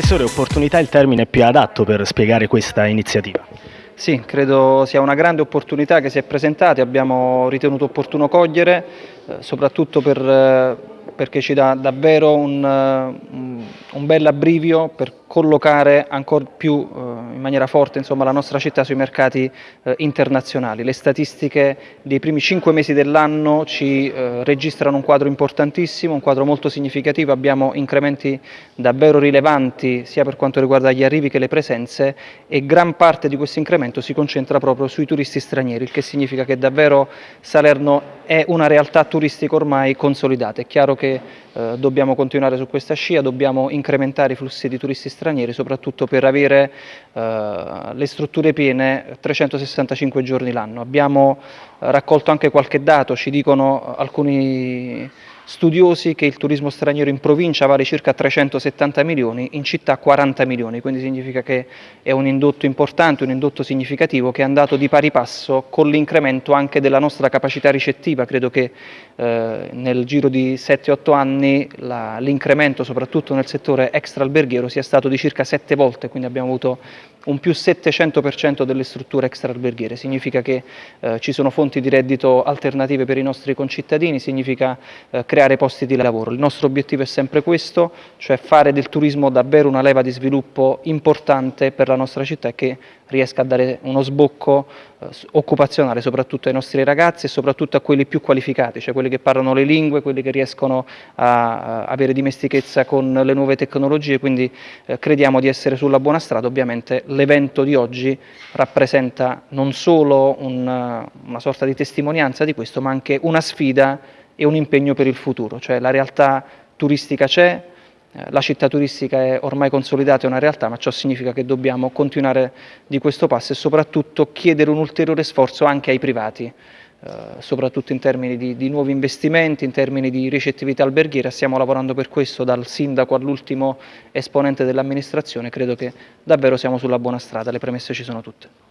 Assessore, opportunità è il termine più adatto per spiegare questa iniziativa. Sì, credo sia una grande opportunità che si è presentata, abbiamo ritenuto opportuno cogliere, eh, soprattutto per, eh, perché ci dà davvero un, un, un bel abbrivio per collocare ancora più eh, in maniera forte insomma, la nostra città sui mercati eh, internazionali. Le statistiche dei primi cinque mesi dell'anno ci eh, registrano un quadro importantissimo, un quadro molto significativo, abbiamo incrementi davvero rilevanti sia per quanto riguarda gli arrivi che le presenze e gran parte di questo incremento si concentra proprio sui turisti stranieri, il che significa che davvero Salerno è una realtà turistica ormai consolidata. È chiaro che eh, dobbiamo continuare su questa scia, dobbiamo incrementare i flussi di turisti stranieri, soprattutto per avere eh, le strutture piene 365 giorni l'anno. Abbiamo raccolto anche qualche dato, ci dicono alcuni studiosi che il turismo straniero in provincia vale circa 370 milioni, in città 40 milioni, quindi significa che è un indotto importante, un indotto significativo che è andato di pari passo con l'incremento anche della nostra capacità ricettiva, credo che eh, nel giro di 7-8 anni l'incremento soprattutto nel settore extra alberghiero sia stato di circa 7 volte, quindi abbiamo avuto un più 700% delle strutture extra alberghiere, significa che eh, ci sono fonti di reddito alternative per i nostri concittadini, significa eh, creare posti di lavoro. Il nostro obiettivo è sempre questo, cioè fare del turismo davvero una leva di sviluppo importante per la nostra città e che riesca a dare uno sbocco eh, occupazionale soprattutto ai nostri ragazzi e soprattutto a quelli più qualificati, cioè quelli che parlano le lingue, quelli che riescono a, avere dimestichezza con le nuove tecnologie, quindi eh, crediamo di essere sulla buona strada, ovviamente l'evento di oggi rappresenta non solo una sorta di testimonianza di questo, ma anche una sfida e un impegno per il futuro, cioè la realtà turistica c'è, eh, la città turistica è ormai consolidata, è una realtà, ma ciò significa che dobbiamo continuare di questo passo e soprattutto chiedere un ulteriore sforzo anche ai privati, eh, soprattutto in termini di, di, nuovi investimenti, in termini di ricettività alberghiera. Stiamo lavorando per questo dal sindaco all'ultimo esponente dell'amministrazione, credo che davvero siamo sulla buona strada, le premesse ci sono tutte.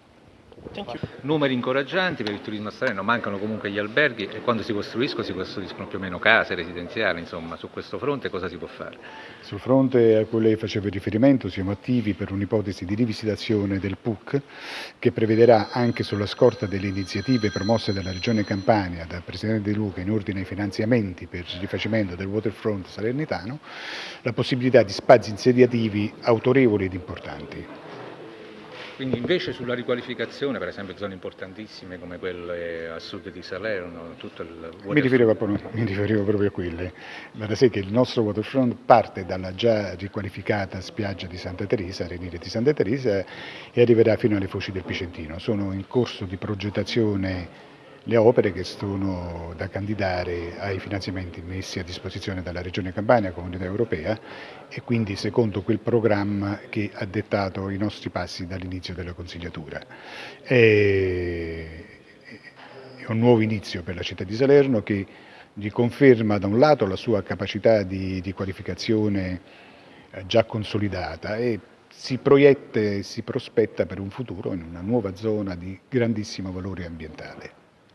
Numeri incoraggianti per il turismo straniero, mancano comunque gli alberghi e quando si costruiscono si costruiscono più o meno case residenziali, insomma su questo fronte cosa si può fare? Sul fronte a cui lei faceva riferimento siamo attivi per un'ipotesi di rivisitazione del PUC che prevederà anche sulla scorta delle iniziative promosse dalla Regione Campania, dal Presidente De Luca in ordine ai finanziamenti per il rifacimento del waterfront salernitano, la possibilità di spazi insediativi autorevoli ed importanti. Quindi invece sulla riqualificazione, per esempio zone importantissime come quelle a sud di Salerno, tutto il mi riferivo, mi riferivo, proprio a quelle, ma da che il nostro waterfront parte dalla già riqualificata spiaggia di Santa Teresa, Renire di Santa Teresa, e arriverà fino alle foci del Picentino. Sono in corso di progettazione le opere che sono da candidare ai finanziamenti messi a disposizione dalla Regione Campania, Comunità Europea e quindi secondo quel programma che ha dettato i nostri passi dall'inizio della consigliatura. È un nuovo inizio per la città di Salerno che gli conferma da un lato la sua capacità di, di qualificazione eh, già consolidata e si proietta e si prospetta per un futuro in una nuova zona di grandissimo valore ambientale.